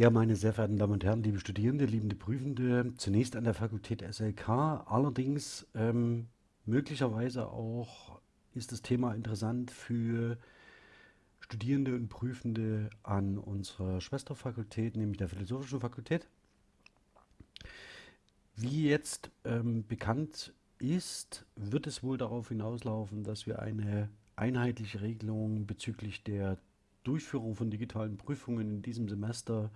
Ja, meine sehr verehrten Damen und Herren, liebe Studierende, liebende Prüfende, zunächst an der Fakultät SLK. Allerdings ähm, möglicherweise auch ist das Thema interessant für Studierende und Prüfende an unserer Schwesterfakultät, nämlich der Philosophischen Fakultät. Wie jetzt ähm, bekannt ist, wird es wohl darauf hinauslaufen, dass wir eine einheitliche Regelung bezüglich der Durchführung von digitalen Prüfungen in diesem Semester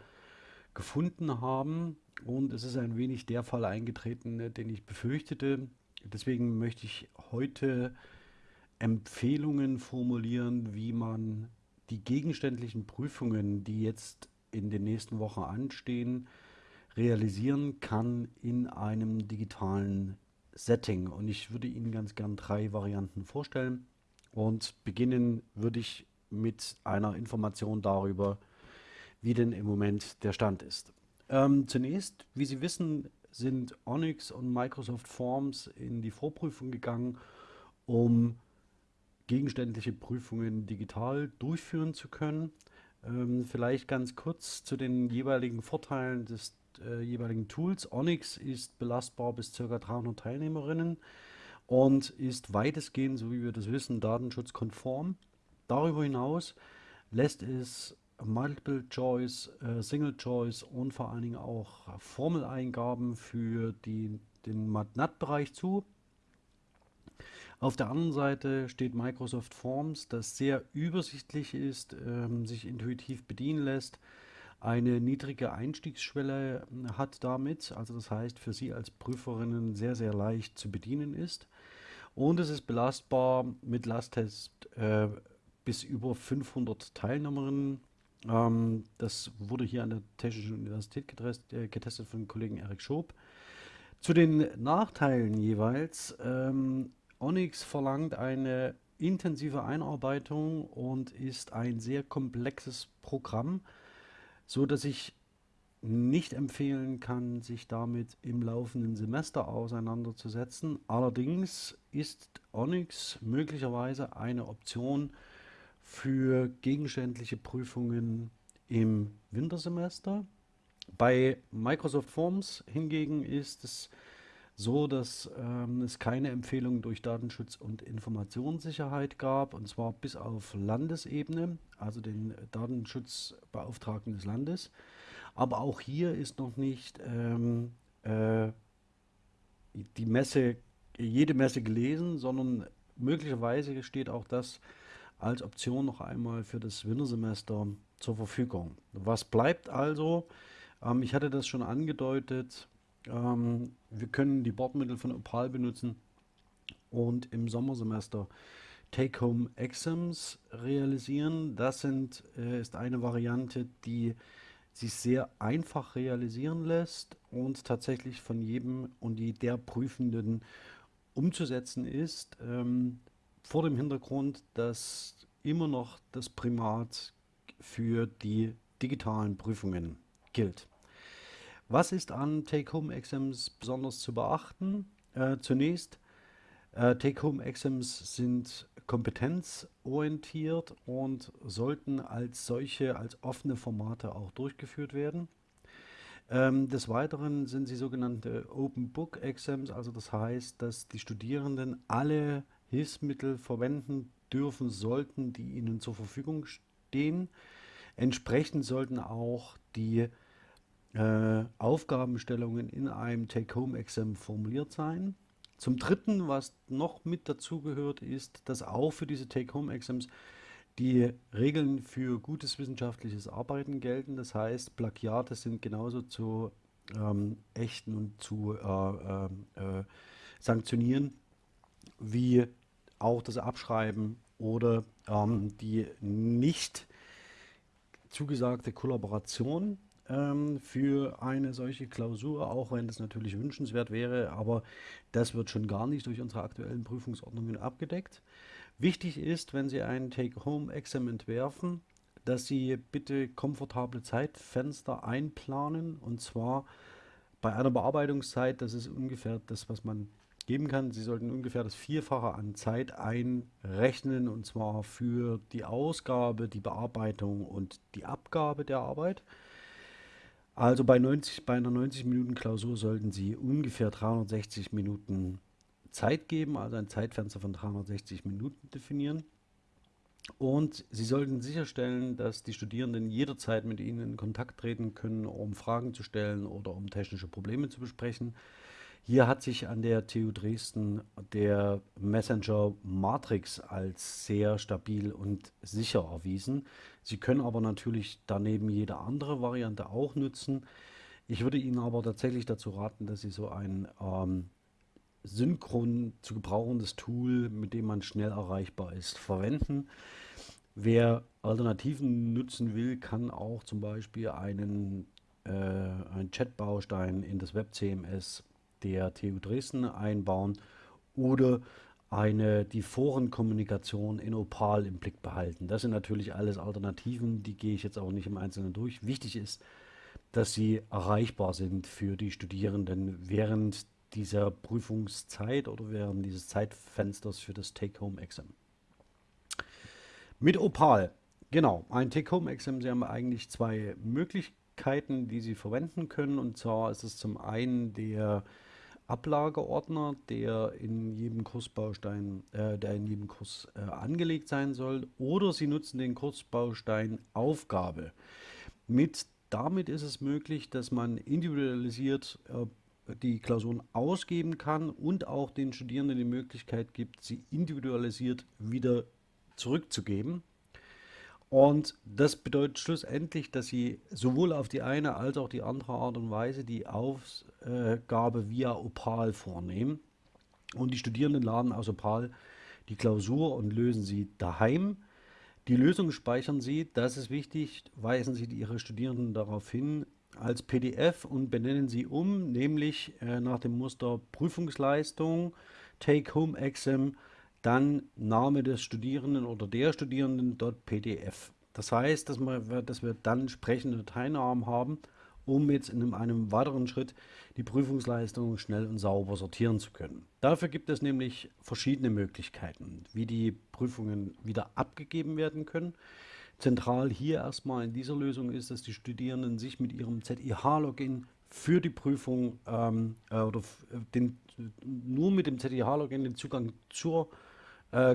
gefunden haben. Und es ist ein wenig der Fall eingetreten, den ich befürchtete. Deswegen möchte ich heute Empfehlungen formulieren, wie man die gegenständlichen Prüfungen, die jetzt in den nächsten Wochen anstehen, realisieren kann in einem digitalen Setting. Und ich würde Ihnen ganz gern drei Varianten vorstellen. Und beginnen würde ich mit einer Information darüber, wie denn im Moment der Stand ist. Ähm, zunächst, wie Sie wissen, sind Onyx und Microsoft Forms in die Vorprüfung gegangen, um gegenständliche Prüfungen digital durchführen zu können. Ähm, vielleicht ganz kurz zu den jeweiligen Vorteilen des äh, jeweiligen Tools. Onyx ist belastbar bis ca. 300 Teilnehmerinnen und ist weitestgehend, so wie wir das wissen, datenschutzkonform. Darüber hinaus lässt es Multiple Choice, äh, Single Choice und vor allen Dingen auch Formeleingaben für die, den MATNAT-Bereich zu. Auf der anderen Seite steht Microsoft Forms, das sehr übersichtlich ist, ähm, sich intuitiv bedienen lässt, eine niedrige Einstiegsschwelle äh, hat damit, also das heißt für Sie als Prüferinnen sehr, sehr leicht zu bedienen ist. Und es ist belastbar mit Lasttest äh, bis über 500 Teilnehmerinnen. Ähm, das wurde hier an der Technischen Universität getestet, äh, getestet von Kollegen Erik Schob. Zu den Nachteilen jeweils. Ähm, Onyx verlangt eine intensive Einarbeitung und ist ein sehr komplexes Programm, so dass ich nicht empfehlen kann, sich damit im laufenden Semester auseinanderzusetzen. Allerdings ist Onyx möglicherweise eine Option für gegenständliche Prüfungen im Wintersemester. Bei Microsoft Forms hingegen ist es so, dass ähm, es keine Empfehlungen durch Datenschutz und Informationssicherheit gab, und zwar bis auf Landesebene, also den Datenschutzbeauftragten des Landes. Aber auch hier ist noch nicht ähm, äh, die Messe, jede Messe gelesen, sondern möglicherweise steht auch das als Option noch einmal für das Wintersemester zur Verfügung. Was bleibt also? Ähm, ich hatte das schon angedeutet, ähm, wir können die Bordmittel von Opal benutzen und im Sommersemester Take-Home-Exams realisieren. Das sind, äh, ist eine Variante, die sich sehr einfach realisieren lässt und tatsächlich von jedem und der Prüfenden umzusetzen ist, ähm, vor dem Hintergrund, dass immer noch das Primat für die digitalen Prüfungen gilt. Was ist an Take-Home-Exams besonders zu beachten? Äh, zunächst, äh, Take-Home-Exams sind kompetenzorientiert und sollten als solche, als offene Formate auch durchgeführt werden. Ähm, des Weiteren sind sie sogenannte Open Book Exams, also das heißt, dass die Studierenden alle Hilfsmittel verwenden dürfen sollten, die ihnen zur Verfügung stehen. Entsprechend sollten auch die äh, Aufgabenstellungen in einem Take-Home-Exam formuliert sein. Zum Dritten, was noch mit dazugehört, ist, dass auch für diese Take-Home-Exams die Regeln für gutes wissenschaftliches Arbeiten gelten. Das heißt, Plagiate sind genauso zu ähm, ächten und zu äh, äh, äh sanktionieren, wie auch das Abschreiben oder ähm, die nicht zugesagte Kollaboration ähm, für eine solche Klausur, auch wenn das natürlich wünschenswert wäre, aber das wird schon gar nicht durch unsere aktuellen Prüfungsordnungen abgedeckt. Wichtig ist, wenn Sie einen Take-Home-Exam entwerfen, dass Sie bitte komfortable Zeitfenster einplanen und zwar bei einer Bearbeitungszeit, das ist ungefähr das, was man geben kann. Sie sollten ungefähr das Vierfache an Zeit einrechnen und zwar für die Ausgabe, die Bearbeitung und die Abgabe der Arbeit. Also bei 90, bei einer 90 Minuten Klausur sollten Sie ungefähr 360 Minuten Zeit geben, also ein Zeitfenster von 360 Minuten definieren. Und Sie sollten sicherstellen, dass die Studierenden jederzeit mit Ihnen in Kontakt treten können, um Fragen zu stellen oder um technische Probleme zu besprechen. Hier hat sich an der TU Dresden der Messenger Matrix als sehr stabil und sicher erwiesen. Sie können aber natürlich daneben jede andere Variante auch nutzen. Ich würde Ihnen aber tatsächlich dazu raten, dass Sie so ein ähm, synchron zu gebrauchendes Tool, mit dem man schnell erreichbar ist, verwenden. Wer Alternativen nutzen will, kann auch zum Beispiel einen, äh, einen Chat-Baustein in das Web-CMS der TU Dresden einbauen oder eine, die Forenkommunikation in Opal im Blick behalten. Das sind natürlich alles Alternativen, die gehe ich jetzt auch nicht im Einzelnen durch. Wichtig ist, dass sie erreichbar sind für die Studierenden während dieser Prüfungszeit oder während dieses Zeitfensters für das Take-Home-Exam. Mit Opal, genau, ein Take-Home-Exam, Sie haben eigentlich zwei Möglichkeiten, die Sie verwenden können. Und zwar ist es zum einen der Ablageordner, der in jedem Kursbaustein, äh, der in jedem Kurs äh, angelegt sein soll, oder Sie nutzen den Kursbaustein Aufgabe. Mit damit ist es möglich, dass man individualisiert äh, die Klausuren ausgeben kann und auch den Studierenden die Möglichkeit gibt, sie individualisiert wieder zurückzugeben. Und das bedeutet schlussendlich, dass Sie sowohl auf die eine als auch die andere Art und Weise die Aufgabe via Opal vornehmen. Und die Studierenden laden aus Opal die Klausur und lösen sie daheim. Die Lösung speichern Sie, das ist wichtig, weisen Sie Ihre Studierenden darauf hin, als PDF und benennen sie um, nämlich äh, nach dem Muster Prüfungsleistung, Take-Home-Exam dann Name des Studierenden oder der Studierenden.pdf. Das heißt, dass wir, dass wir dann entsprechende Dateinamen haben, um jetzt in einem, weiteren Schritt die Prüfungsleistung schnell und sauber sortieren zu können. Dafür gibt es nämlich verschiedene Möglichkeiten, wie die Prüfungen wieder abgegeben werden können. Zentral hier erstmal in dieser Lösung ist, dass die Studierenden sich mit ihrem ZIH-Login für die Prüfung ähm, äh, oder den, nur mit dem ZIH-Login den Zugang zur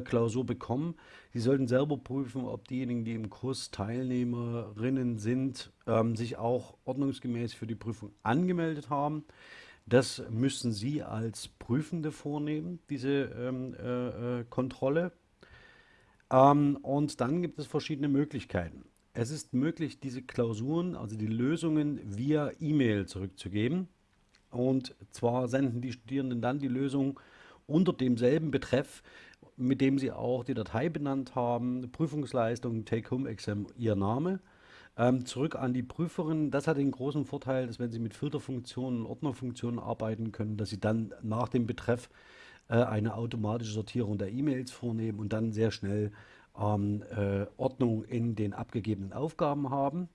Klausur bekommen. Sie sollten selber prüfen, ob diejenigen, die im Kurs Teilnehmerinnen sind, ähm, sich auch ordnungsgemäß für die Prüfung angemeldet haben. Das müssen Sie als Prüfende vornehmen, diese ähm, äh, äh, Kontrolle. Ähm, und dann gibt es verschiedene Möglichkeiten. Es ist möglich, diese Klausuren, also die Lösungen via E-Mail zurückzugeben. Und zwar senden die Studierenden dann die Lösung unter demselben Betreff, mit dem Sie auch die Datei benannt haben, Prüfungsleistung, Take-Home-Exam, Ihr Name, ähm, zurück an die Prüferin. Das hat den großen Vorteil, dass wenn Sie mit Filterfunktionen, Ordnerfunktionen arbeiten können, dass Sie dann nach dem Betreff äh, eine automatische Sortierung der E-Mails vornehmen und dann sehr schnell ähm, äh, Ordnung in den abgegebenen Aufgaben haben.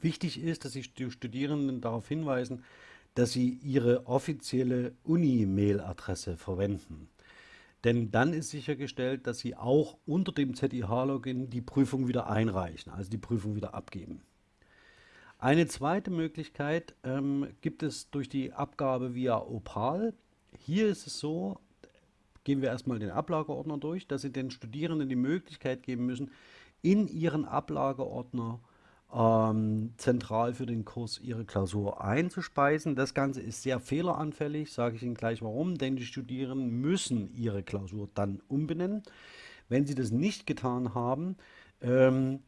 Wichtig ist, dass Sie die Studierenden darauf hinweisen, dass sie ihre offizielle Uni-Mail-Adresse verwenden. Denn dann ist sichergestellt, dass Sie auch unter dem ZIH-Login die Prüfung wieder einreichen, also die Prüfung wieder abgeben. Eine zweite Möglichkeit ähm, gibt es durch die Abgabe via Opal. Hier ist es so, gehen wir erstmal den Ablageordner durch, dass Sie den Studierenden die Möglichkeit geben müssen, in Ihren Ablageordner ähm, zentral für den Kurs ihre Klausur einzuspeisen. Das Ganze ist sehr fehleranfällig, sage ich Ihnen gleich warum, denn die Studierenden müssen ihre Klausur dann umbenennen. Wenn sie das nicht getan haben, ähm,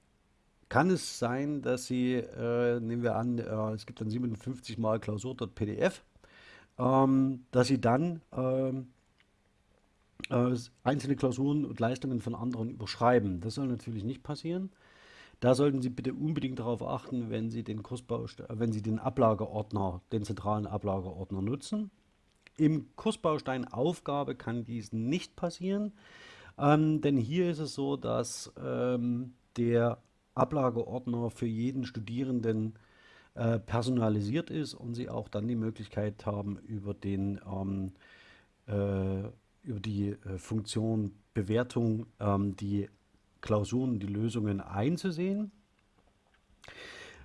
kann es sein, dass Sie, äh, nehmen wir an, äh, es gibt dann 57 mal Klausur.pdf, ähm, dass Sie dann ähm, äh, einzelne Klausuren und Leistungen von anderen überschreiben. Das soll natürlich nicht passieren. Da sollten Sie bitte unbedingt darauf achten, wenn Sie den Kursbaustein, wenn Sie den Ablageordner, den zentralen Ablageordner nutzen. Im Kursbaustein Aufgabe kann dies nicht passieren, ähm, denn hier ist es so, dass ähm, der Ablageordner für jeden Studierenden äh, personalisiert ist und Sie auch dann die Möglichkeit haben, über, den, ähm, äh, über die äh, Funktion Bewertung ähm, die Klausuren die Lösungen einzusehen.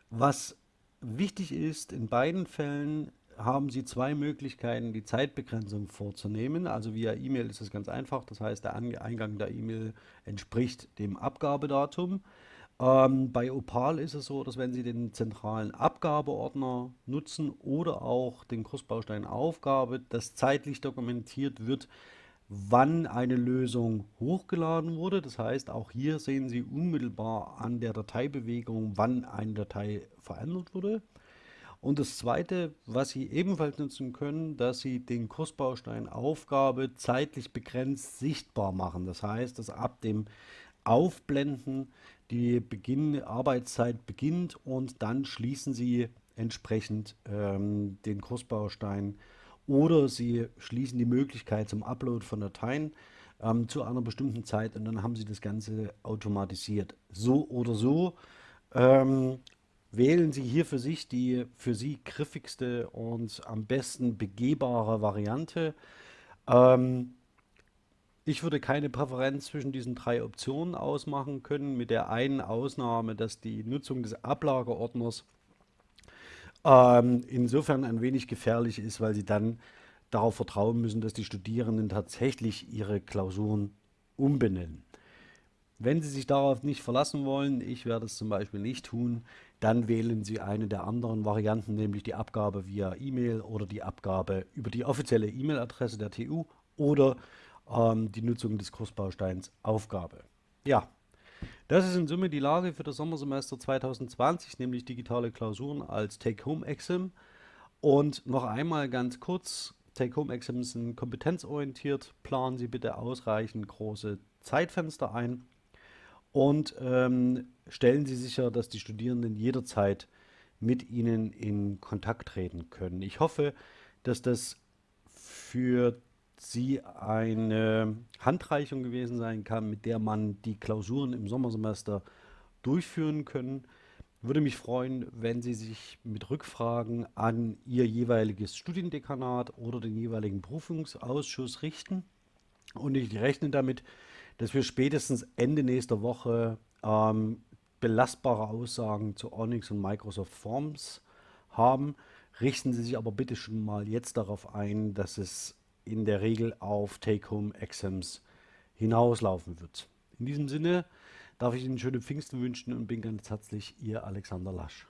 Was wichtig ist, in beiden Fällen haben Sie zwei Möglichkeiten, die Zeitbegrenzung vorzunehmen. Also via E-Mail ist es ganz einfach. Das heißt, der Eingang der E-Mail entspricht dem Abgabedatum. Ähm, bei Opal ist es so, dass wenn Sie den zentralen Abgabeordner nutzen oder auch den Kursbaustein Aufgabe, das zeitlich dokumentiert wird, wann eine Lösung hochgeladen wurde. Das heißt, auch hier sehen Sie unmittelbar an der Dateibewegung, wann eine Datei verändert wurde. Und das Zweite, was Sie ebenfalls nutzen können, dass Sie den Kursbaustein Aufgabe zeitlich begrenzt sichtbar machen. Das heißt, dass ab dem Aufblenden die Beginn, Arbeitszeit beginnt und dann schließen Sie entsprechend ähm, den Kursbaustein oder Sie schließen die Möglichkeit zum Upload von Dateien ähm, zu einer bestimmten Zeit und dann haben Sie das Ganze automatisiert. So oder so ähm, Wählen Sie hier für sich die für Sie griffigste und am besten begehbare Variante. Ähm, ich würde keine Präferenz zwischen diesen drei Optionen ausmachen können, mit der einen Ausnahme, dass die Nutzung des Ablageordners ähm, insofern ein wenig gefährlich ist, weil Sie dann darauf vertrauen müssen, dass die Studierenden tatsächlich ihre Klausuren umbenennen. Wenn Sie sich darauf nicht verlassen wollen, ich werde es zum Beispiel nicht tun, dann wählen Sie eine der anderen Varianten, nämlich die Abgabe via E-Mail oder die Abgabe über die offizielle E-Mail-Adresse der TU oder ähm, die Nutzung des Kursbausteins Aufgabe. Ja, das ist in Summe die Lage für das Sommersemester 2020, nämlich digitale Klausuren als Take-Home-Exam. Und noch einmal ganz kurz, Take-Home-Exams sind kompetenzorientiert. Planen Sie bitte ausreichend große Zeitfenster ein und ähm, stellen Sie sicher, dass die Studierenden jederzeit mit Ihnen in Kontakt treten können. Ich hoffe, dass das für Sie eine Handreichung gewesen sein kann, mit der man die Klausuren im Sommersemester durchführen können. Würde mich freuen, wenn Sie sich mit Rückfragen an Ihr jeweiliges Studiendekanat oder den jeweiligen Prüfungsausschuss richten. Und ich rechne damit, dass wir spätestens Ende nächster Woche ähm, belastbare Aussagen zu Onyx und Microsoft Forms haben. Richten Sie sich aber bitte schon mal jetzt darauf ein, dass es in der Regel auf Take-Home-Exams hinauslaufen wird. In diesem Sinne darf ich Ihnen schöne Pfingsten wünschen und bin ganz herzlich Ihr Alexander Lasch.